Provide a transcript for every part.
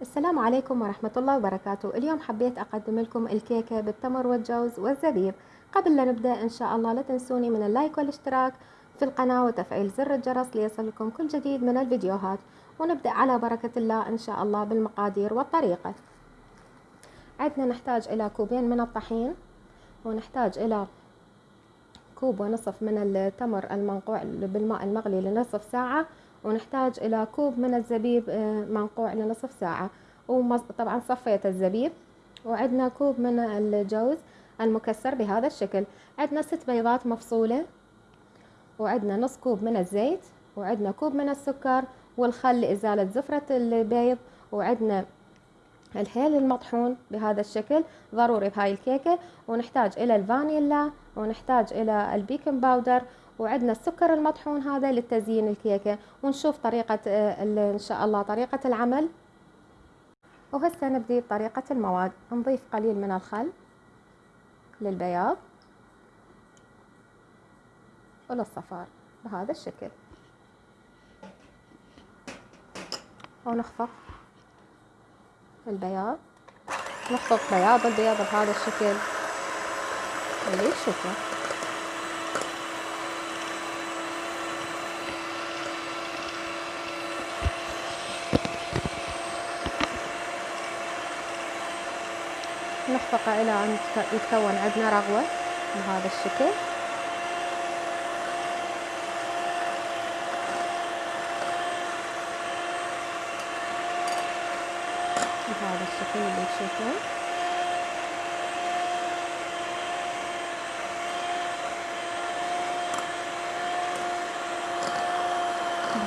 السلام عليكم ورحمة الله وبركاته. اليوم حبيت أقدم لكم الكيكة بالتمر والجوز والزبيب. قبل لا نبدأ إن شاء الله لا تنسوني من ال like والاشتراك في القناة وتفعيل زر الجرس ليصلكم كل جديد من الفيديوهات. ونبدأ على بركة الله إن شاء الله بالمقادير والطريقة. عندنا نحتاج إلى كوبين من الطحين ونحتاج إلى كوب ونصف من التمر المنقوع بالماء المغلي لنصف ساعة. ونحتاج إلى كوب من الزبيب آه، منقوع لنصف ساعة. وطبعا صفيت الزبيب. وعندنا كوب من الجوز المكسر بهذا الشكل. عندنا ست بيضات مفصولة. وعندنا نص كوب من الزيت. وعندنا كوب من السكر. والخل لإزالة زفرة البيض. وعندنا الهيل المطحون بهذا الشكل ضروري بهاي الكيكة. ونحتاج إلى الفانيلا. ونحتاج إلى ال baking powder. وعندنا السكر المطحون هذا للتزيين الكيكة ونشوف طريقة آه، إن شاء الله طريقة العمل. وهسه نبدي بطريقة المواد. نضيف قليل من الخل للبياض وللصفار بهذا الشكل. ونخفق البياض. نخفق بياض البياض بهذا الشكل. اللي تشوفه نخفقه إلى أن يتكون عندنا رغوة بهذا الشكل. بهذا الشكل اللي تشوفون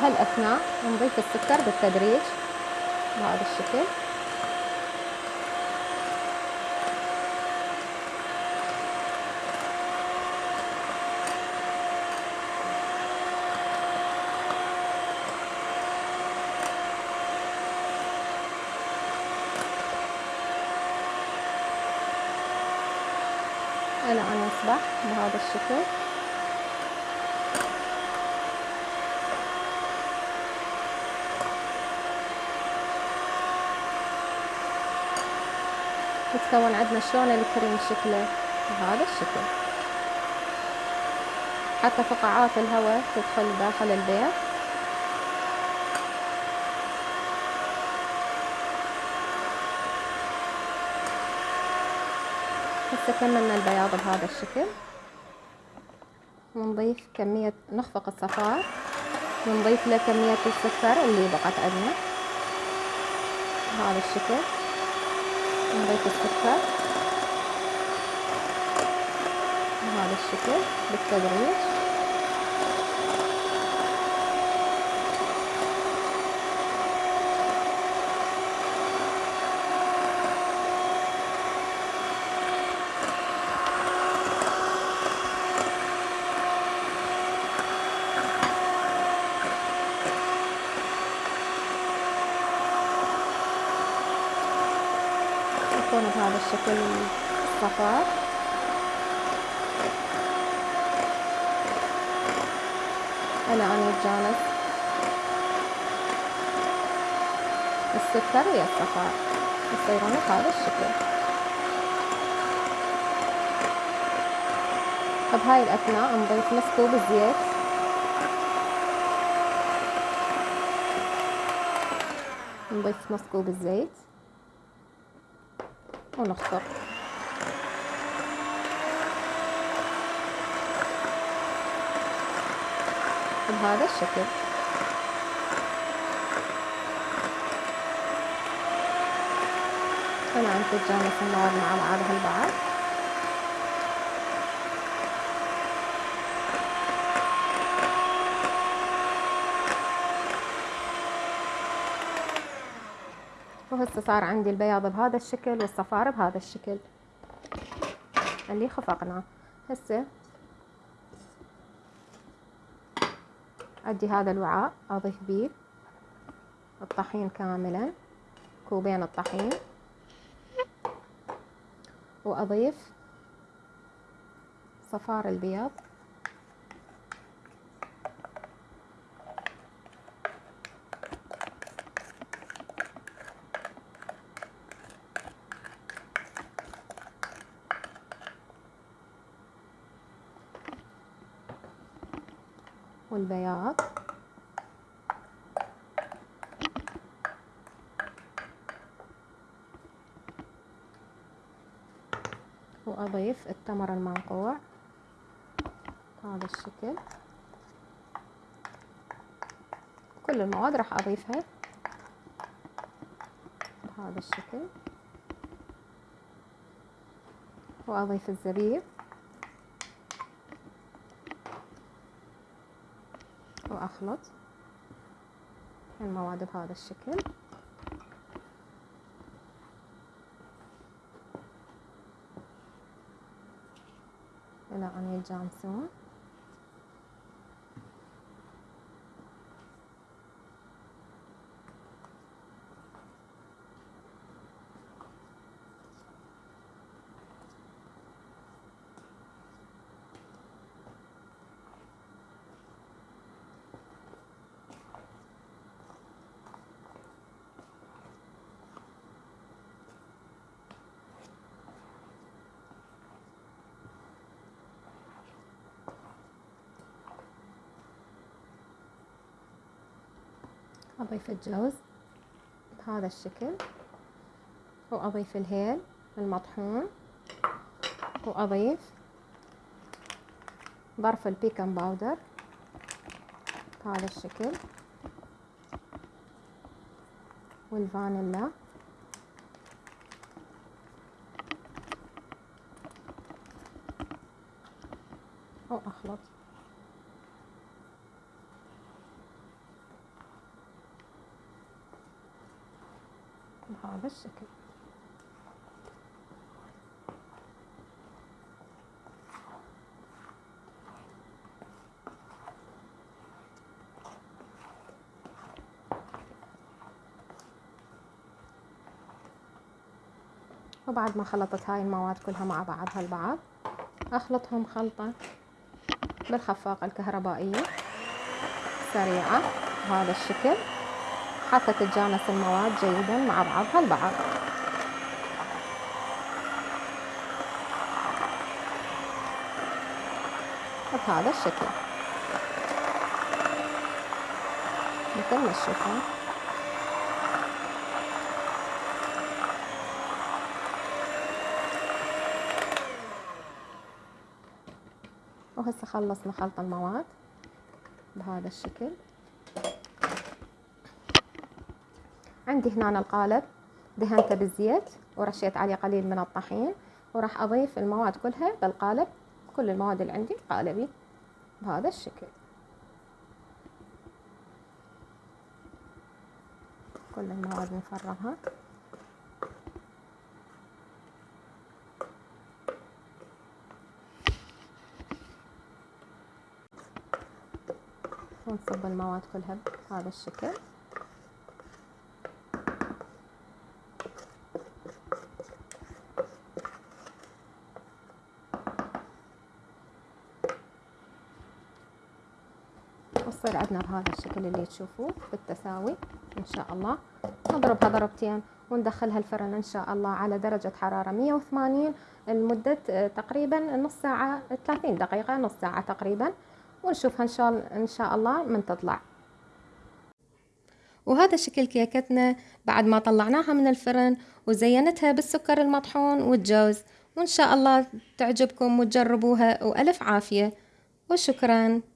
بهالأثناء نضيف السكر بالتدريج بهذا الشكل. إلى أن يصبح بهذا الشكل. يتكون عندنا شلون الكريم شكله؟ بهذا الشكل. حتى فقاعات الهواء تدخل داخل البيض هسه كملنا البياض بهذا الشكل. ونضيف كمية نخفق الصفار. ونضيف له كمية السكر اللي بقت عندنا. بهذا الشكل. نضيف السكر. بهذا الشكل بالتدريج. بهذا الشكل الصفار أن يتجانس السكر ويا الصفار يصيرون بهذا الشكل. بهاي الأثناء نضيف نص كوب الزيت. نضيف نص كوب الزيت. ونخفق بهذا الشكل. أنت تجانس النار مع بعضها البعض وهسه صار عندي البياض بهذا الشكل والصفار بهذا الشكل. اللي خفقناه. هسه عندي هذا الوعاء أضيف بيه الطحين كاملا كوبين الطحين وأضيف صفار البيض والبياض. وأضيف التمر المنقوع. بهذا الشكل. كل المواد راح أضيفها بهذا الشكل. وأضيف الزبيب. وأخلط المواد بهذا الشكل. إلى أن يتجانسون. أضيف الجوز بهذا الشكل وأضيف الهيل المطحون وأضيف ظرف البيكن باودر بهذا الشكل والفانيلا. بهذا الشكل وبعد ما خلطت هاي المواد كلها مع بعضها البعض أخلطهم خلطة بالخفاقة الكهربائية سريعة بهذا الشكل. حتى تتجانس المواد جيدا مع بعضها البعض بهذا الشكل. مثل ما تشوفون وهسه خلصنا خلط المواد بهذا الشكل. عندي هنا القالب دهنته بالزيت ورشيت عليه قليل من الطحين وراح أضيف المواد كلها بالقالب كل المواد اللي عندي قالبي بهذا الشكل. كل المواد نفرغها. ونصب المواد كلها بهذا الشكل. وتصير عندنا بهذا الشكل اللي تشوفوه بالتساوي إن شاء الله. نضربها ضربتين وندخلها الفرن إن شاء الله على درجة حرارة 180 لمدة آه، تقريبا نص ساعة 30 دقيقة نص ساعة تقريبا. ونشوفها إن شاء الله من تطلع. وهذا شكل كيكتنا بعد ما طلعناها من الفرن وزينتها بالسكر المطحون والجوز. وإن شاء الله تعجبكم وتجربوها وألف عافية. وشكراً.